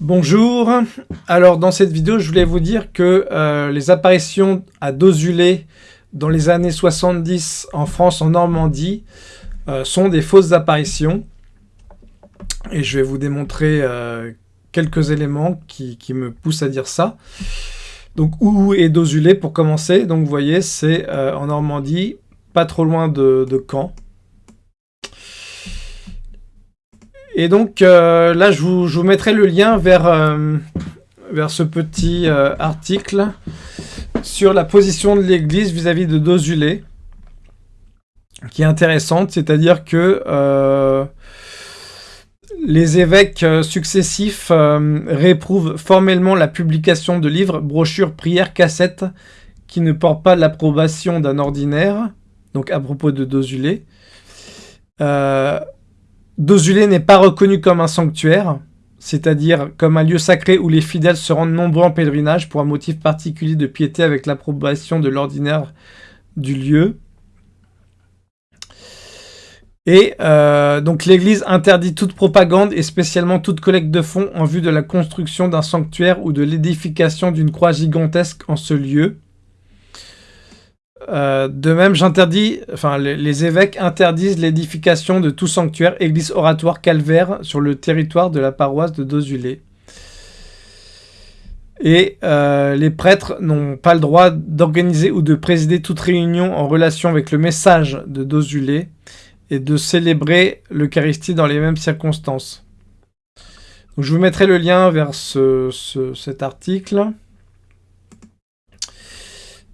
Bonjour, alors dans cette vidéo je voulais vous dire que euh, les apparitions à Dozulé dans les années 70 en France, en Normandie, euh, sont des fausses apparitions. Et je vais vous démontrer euh, quelques éléments qui, me poussent à dire ça. Donc où est Dozulé pour commencer? Donc vous voyez c'est en Normandie, pas trop loin de Caen. Et donc euh, là, je vous, mettrai le lien vers, euh, ce petit euh, article sur la position de l'Église vis-à-vis de Dozulé, qui est intéressante, c'est-à-dire que les évêques successifs réprouvent formellement la publication de livres, brochures, prières, cassettes qui ne portent pas l'approbation d'un ordinaire, donc à propos de Dozulé. Dozulé n'est pas reconnu comme un sanctuaire, c'est-à-dire comme un lieu sacré où les fidèles se rendent nombreux en pèlerinage pour un motif particulier de piété avec l'approbation de l'ordinaire du lieu. Et euh, donc l'Église interdit toute propagande et spécialement toute collecte de fonds en vue de la construction d'un sanctuaire ou de l'édification d'une croix gigantesque en ce lieu. Euh, de même, j'interdis, enfin, les, évêques interdisent l'édification de tout sanctuaire, église, oratoire, calvaire sur le territoire de la paroisse de Dozulé. Et euh, les prêtres n'ont pas le droit d'organiser ou de présider toute réunion en relation avec le message de Dozulé et de célébrer l'Eucharistie dans les mêmes circonstances. je vous mettrai le lien vers cet article.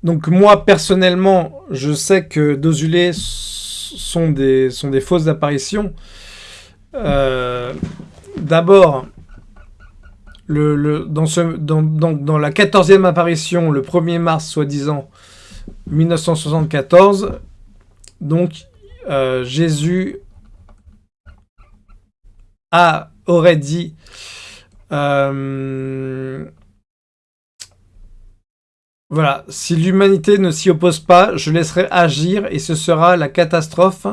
Donc moi, personnellement, je sais que Dozulé sont des, sont des fausses apparitions. Euh, d'abord, le, dans, dans, dans, la 14e apparition, le 1er mars, soi-disant, 1974, donc euh, Jésus a, aurait dit euh, voilà, si l'humanité ne s'y oppose pas, je laisserai agir et ce sera la catastrophe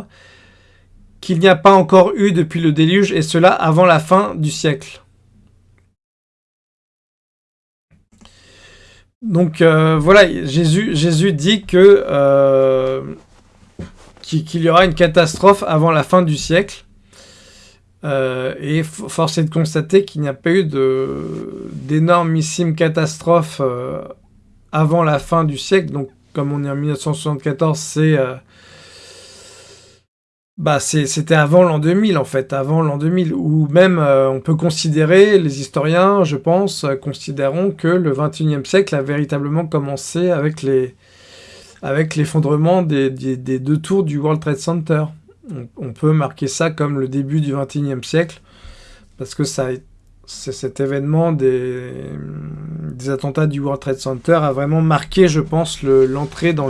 qu'il n'y a pas encore eu depuis le déluge et cela avant la fin du siècle. Donc euh, voilà, Jésus, Jésus dit que euh, qu'il y aura une catastrophe avant la fin du siècle. Euh, et force est de constater qu'il n'y a pas eu d'énormissimes catastrophes avant la fin du siècle. Donc, comme on est en 1974, c'est... Euh, bah, c'était avant l'an 2000, en fait, avant l'an 2000, ou même euh, on peut considérer, les historiens, je pense, euh, considéreront que le 21e siècle a véritablement commencé avec les avec l'effondrement des, des, deux tours du World Trade Center. On, peut marquer ça comme le début du 21e siècle, parce que a cet événement des, attentats du World Trade Center a vraiment marqué, je pense, l'entrée dans,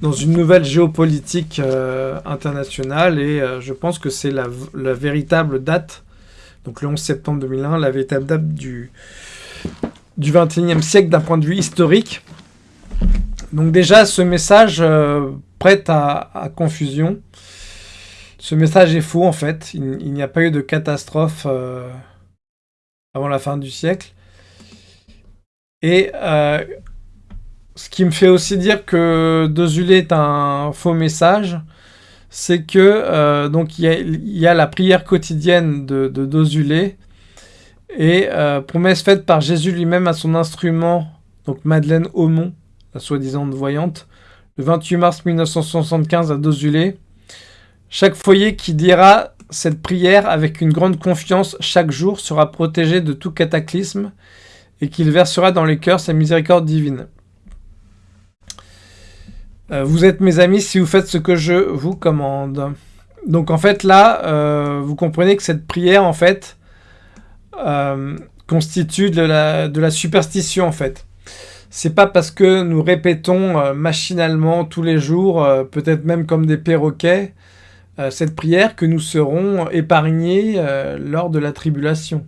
dans une nouvelle géopolitique euh, internationale et euh, je pense que c'est la, véritable date, donc le 11 septembre 2001, la véritable date du, du 21e siècle d'un point de vue historique. Donc déjà, ce message euh, prête à, confusion. Ce message est faux en fait, il, n'y a pas eu de catastrophe avant la fin du siècle. Et euh, ce qui me fait aussi dire que Dozulé est un faux message, c'est que euh, donc il y, a la prière quotidienne de, de Dozulé et euh, promesse faite par Jésus lui-même à son instrument, donc Madeleine Aumont, la soi-disant voyante, le 28 mars 1975 à Dozulé. Chaque foyer qui dira cette prière, avec une grande confiance, chaque jour sera protégé de tout cataclysme et qu'il versera dans les cœurs sa miséricorde divine. Euh, vous êtes mes amis si vous faites ce que je vous commande. Donc en fait là, euh, vous comprenez que cette prière en fait euh, constitue de la, superstition en fait. C'est pas parce que nous répétons machinalement tous les jours, peut-être même comme des perroquets, cette prière que nous serons épargnés lors de la tribulation.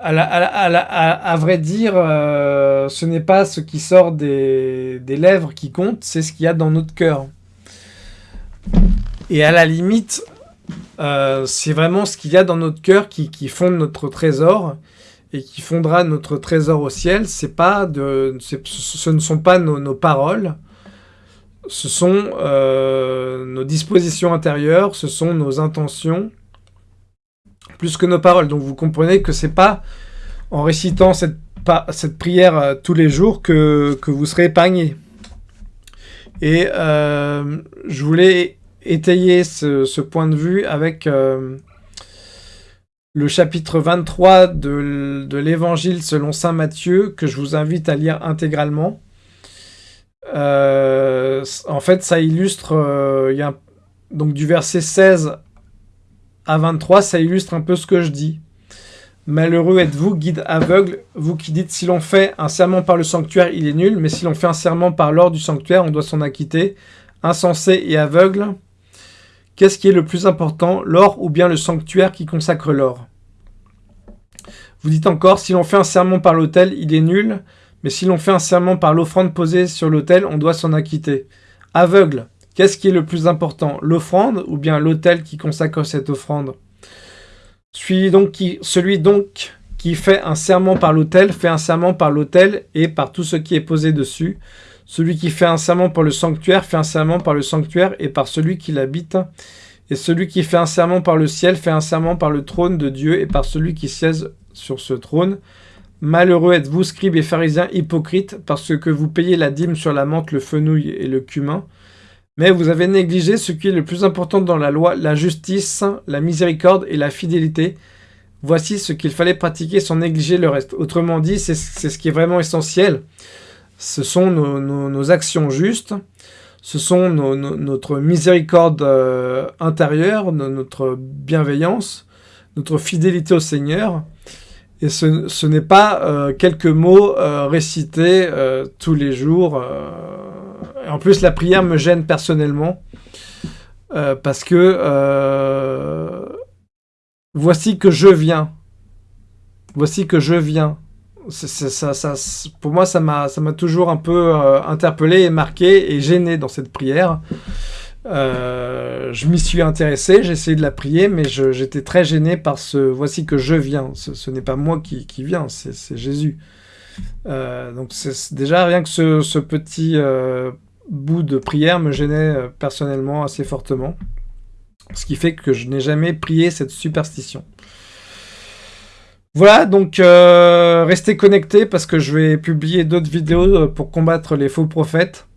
À, vrai dire, ce n'est pas ce qui sort des, des lèvres qui compte, c'est ce qu'il y a dans notre cœur. Et à la limite, c'est vraiment ce qu'il y a dans notre cœur qui, qui fonde notre trésor et qui fondera notre trésor au ciel. Pas de, ce ne sont pas nos, nos paroles, ce sont euh, nos dispositions intérieures, ce sont nos intentions, plus que nos paroles. Donc vous comprenez que c'est pas en récitant cette, prière euh, tous les jours que, vous serez épargné. Et euh, je voulais étayer ce, point de vue avec le chapitre 23 de, de l'Évangile selon Saint Matthieu, que je vous invite à lire intégralement. Euh, en fait, ça illustre, euh, donc du verset 16 à 23, ça illustre un peu ce que je dis. Malheureux êtes-vous, guide aveugle, vous qui dites si l'on fait un serment par le sanctuaire, il est nul, mais si l'on fait un serment par l'or du sanctuaire, on doit s'en acquitter. Insensé et aveugle, qu'est-ce qui est le plus important, l'or ou bien le sanctuaire qui consacre l'or? Vous dites encore, si l'on fait un serment par l'autel, il est nul, mais si l'on fait un serment par l'offrande posée sur l'autel, on doit s'en acquitter. Aveugle, qu'est-ce qui est le plus important L'offrande ou bien l'autel qui consacre cette offrande? Celui donc, qui, fait un serment par l'autel fait un serment par l'autel et par tout ce qui est posé dessus. Celui qui fait un serment par le sanctuaire fait un serment par le sanctuaire et par celui qui l'habite. Et celui qui fait un serment par le ciel fait un serment par le trône de Dieu et par celui qui siège sur ce trône. Malheureux êtes-vous, scribes et pharisiens hypocrites, parce que vous payez la dîme sur la menthe, le fenouil et le cumin. Mais vous avez négligé ce qui est le plus important dans la loi, la justice, la miséricorde et la fidélité. Voici ce qu'il fallait pratiquer sans négliger le reste. Autrement dit, c'est ce qui est vraiment essentiel. Ce sont nos, actions justes, ce sont notre miséricorde euh, intérieure, notre bienveillance, notre fidélité au Seigneur. Et ce, n'est pas euh, quelques mots euh, récités tous les jours. En plus, la prière me gêne personnellement. parce que voici que je viens. Voici que je viens. ça, pour moi, ça m'a toujours un peu interpellé et marqué et gêné dans cette prière. Euh, je m'y suis intéressé, j'ai essayé de la prier, mais j'étais très gêné par ce « voici que je viens ». Ce, n'est pas moi qui, viens, c'est Jésus. Euh, donc déjà rien que ce, petit euh, bout de prière me gênait personnellement assez fortement. Ce qui fait que je n'ai jamais prié cette superstition. Voilà, donc restez connectés parce que je vais publier d'autres vidéos pour combattre les faux prophètes.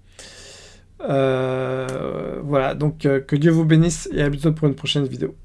Euh, voilà, donc euh, que Dieu vous bénisse et à bientôt pour une prochaine vidéo.